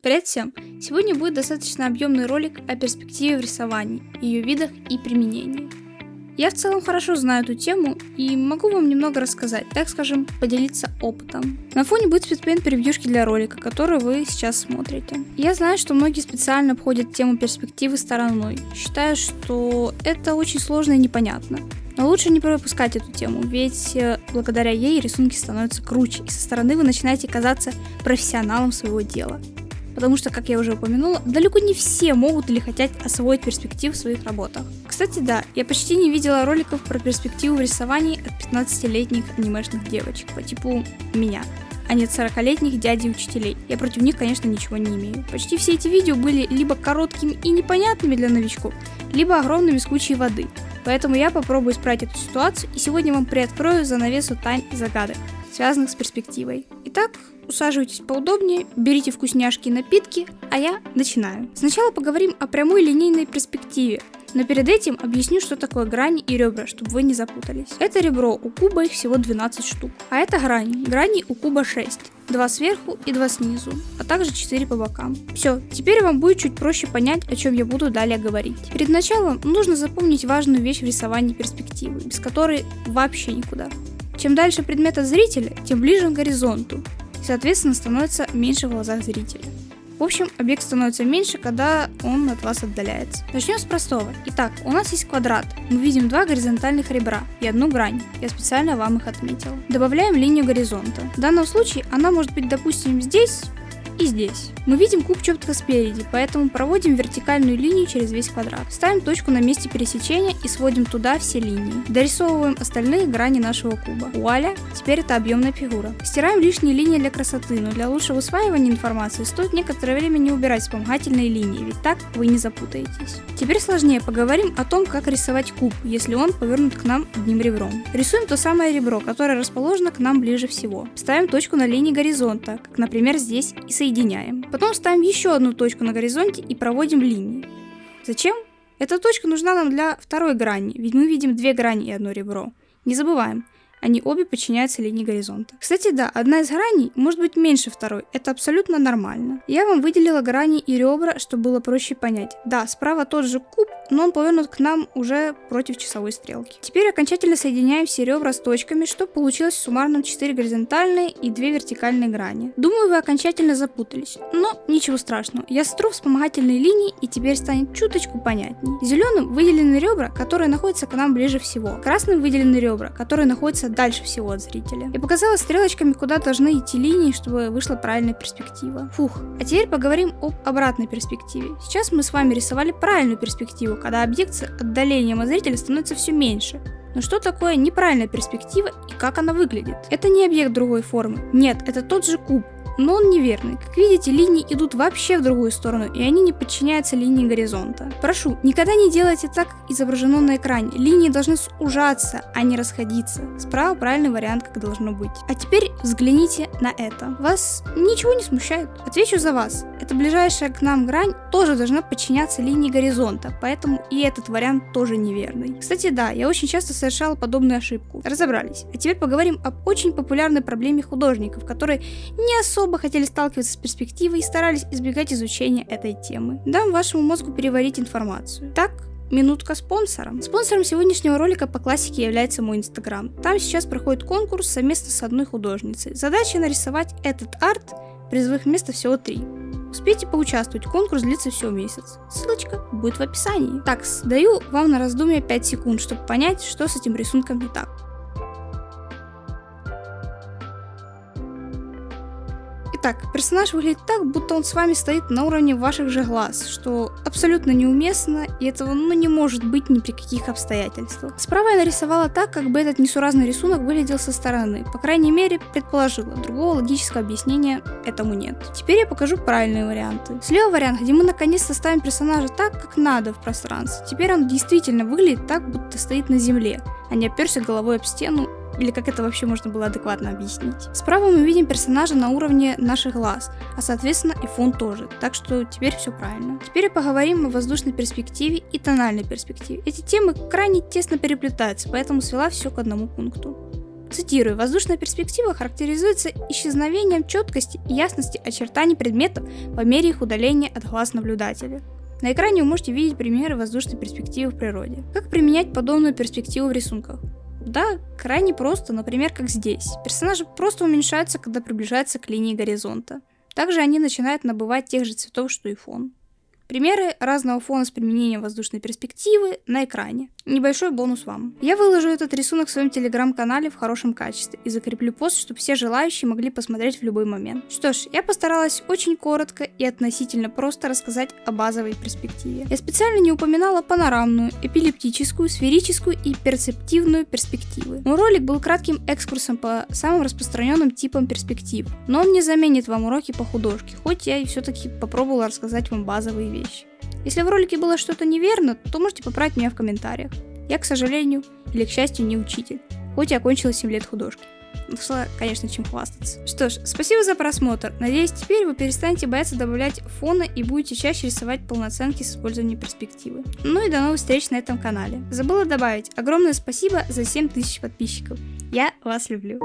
Привет всем! Сегодня будет достаточно объемный ролик о перспективе в рисовании, ее видах и применении. Я в целом хорошо знаю эту тему и могу вам немного рассказать, так скажем, поделиться опытом. На фоне будет спидпейнт превьюшки для ролика, который вы сейчас смотрите. Я знаю, что многие специально обходят тему перспективы стороной, считая, что это очень сложно и непонятно. Но лучше не пропускать эту тему, ведь э, благодаря ей рисунки становятся круче, и со стороны вы начинаете казаться профессионалом своего дела потому что, как я уже упомянула, далеко не все могут или хотят освоить перспективу в своих работах. Кстати, да, я почти не видела роликов про перспективу в рисовании от 15-летних анимешных девочек по типу меня а не 40-летних дядей учителей. Я против них, конечно, ничего не имею. Почти все эти видео были либо короткими и непонятными для новичков, либо огромными с кучей воды. Поэтому я попробую исправить эту ситуацию и сегодня вам приоткрою занавесу тайн и загадок, связанных с перспективой. Итак, усаживайтесь поудобнее, берите вкусняшки и напитки, а я начинаю. Сначала поговорим о прямой линейной перспективе, но перед этим объясню, что такое грани и ребра, чтобы вы не запутались. Это ребро, у куба их всего 12 штук. А это грани. Грани у куба 6. Два сверху и два снизу, а также 4 по бокам. Все, теперь вам будет чуть проще понять, о чем я буду далее говорить. Перед началом нужно запомнить важную вещь в рисовании перспективы, без которой вообще никуда. Чем дальше предмет от зрителя, тем ближе он к горизонту, соответственно становится меньше в глазах зрителя. В общем, объект становится меньше, когда он от вас отдаляется. Начнем с простого. Итак, у нас есть квадрат. Мы видим два горизонтальных ребра и одну грань. Я специально вам их отметила. Добавляем линию горизонта. В данном случае она может быть, допустим, здесь, и здесь. Мы видим куб четко спереди, поэтому проводим вертикальную линию через весь квадрат. Ставим точку на месте пересечения и сводим туда все линии. Дорисовываем остальные грани нашего куба. Вуаля, теперь это объемная фигура. Стираем лишние линии для красоты, но для лучшего усваивания информации стоит некоторое время не убирать вспомогательные линии, ведь так вы не запутаетесь. Теперь сложнее поговорим о том, как рисовать куб, если он повернут к нам одним ребром. Рисуем то самое ребро, которое расположено к нам ближе всего. Ставим точку на линии горизонта, как например здесь, и соединяем соединяем. Потом ставим еще одну точку на горизонте и проводим линии. Зачем? Эта точка нужна нам для второй грани, ведь мы видим две грани и одно ребро. Не забываем, они обе подчиняются линии горизонта. Кстати, да, одна из граней может быть меньше второй, это абсолютно нормально. Я вам выделила грани и ребра, чтобы было проще понять. Да, справа тот же куб, но он повернут к нам уже против часовой стрелки. Теперь окончательно соединяем все ребра с точками, чтобы получилось в суммарном 4 горизонтальные и 2 вертикальные грани. Думаю, вы окончательно запутались, но ничего страшного. Я сотру вспомогательные линии и теперь станет чуточку понятней. Зеленым выделены ребра, которые находятся к нам ближе всего. Красным выделены ребра, которые находятся дальше всего от зрителя. И показала стрелочками, куда должны идти линии, чтобы вышла правильная перспектива. Фух, а теперь поговорим об обратной перспективе. Сейчас мы с вами рисовали правильную перспективу, когда объект с отдалением от зрителя становится все меньше. Но что такое неправильная перспектива и как она выглядит? Это не объект другой формы. Нет, это тот же куб, но он неверный. Как видите, линии идут вообще в другую сторону, и они не подчиняются линии горизонта. Прошу, никогда не делайте так, как изображено на экране. Линии должны сужаться, а не расходиться. Справа правильный вариант, как должно быть. А теперь взгляните на это. Вас ничего не смущает? Отвечу за вас. Эта ближайшая к нам грань тоже должна подчиняться линии горизонта, поэтому и этот вариант тоже неверный. Кстати, да, я очень часто совершала подобную ошибку. Разобрались. А теперь поговорим об очень популярной проблеме художников, которые не особо особо хотели сталкиваться с перспективой и старались избегать изучения этой темы. Дам вашему мозгу переварить информацию. Так, Минутка спонсором. Спонсором сегодняшнего ролика по классике является мой инстаграм. Там сейчас проходит конкурс совместно с одной художницей. Задача нарисовать этот арт, призовых места всего три. Успейте поучаствовать, конкурс длится всего месяц. Ссылочка будет в описании. Так, даю вам на раздумье 5 секунд, чтобы понять, что с этим рисунком не так. Итак, персонаж выглядит так, будто он с вами стоит на уровне ваших же глаз, что абсолютно неуместно, и этого ну не может быть ни при каких обстоятельствах. Справа я нарисовала так, как бы этот несуразный рисунок выглядел со стороны, по крайней мере предположила, другого логического объяснения этому нет. Теперь я покажу правильные варианты. Слева вариант, где мы наконец-то ставим персонажа так, как надо в пространстве. Теперь он действительно выглядит так, будто стоит на земле, а не оперся головой об стену или как это вообще можно было адекватно объяснить. Справа мы видим персонажа на уровне наших глаз, а соответственно и фон тоже, так что теперь все правильно. Теперь поговорим о воздушной перспективе и тональной перспективе. Эти темы крайне тесно переплетаются, поэтому свела все к одному пункту. Цитирую, воздушная перспектива характеризуется исчезновением четкости и ясности очертаний предметов по мере их удаления от глаз наблюдателя. На экране вы можете видеть примеры воздушной перспективы в природе. Как применять подобную перспективу в рисунках? Да, крайне просто, например, как здесь. Персонажи просто уменьшаются, когда приближаются к линии горизонта. Также они начинают набывать тех же цветов, что и фон. Примеры разного фона с применением воздушной перспективы на экране. Небольшой бонус вам. Я выложу этот рисунок в своем телеграм-канале в хорошем качестве и закреплю пост, чтобы все желающие могли посмотреть в любой момент. Что ж, я постаралась очень коротко и относительно просто рассказать о базовой перспективе. Я специально не упоминала панорамную, эпилептическую, сферическую и перцептивную перспективы. Мой ролик был кратким экскурсом по самым распространенным типам перспектив, но он не заменит вам уроки по художке, хоть я и все-таки попробовала рассказать вам базовые вещи. Если в ролике было что-то неверно, то можете поправить меня в комментариях. Я, к сожалению, или к счастью, не учитель, хоть и окончила 7 лет художки. Нашла, конечно, чем хвастаться. Что ж, спасибо за просмотр. Надеюсь, теперь вы перестанете бояться добавлять фона и будете чаще рисовать полноценки с использованием перспективы. Ну и до новых встреч на этом канале. Забыла добавить огромное спасибо за 7000 подписчиков. Я вас люблю.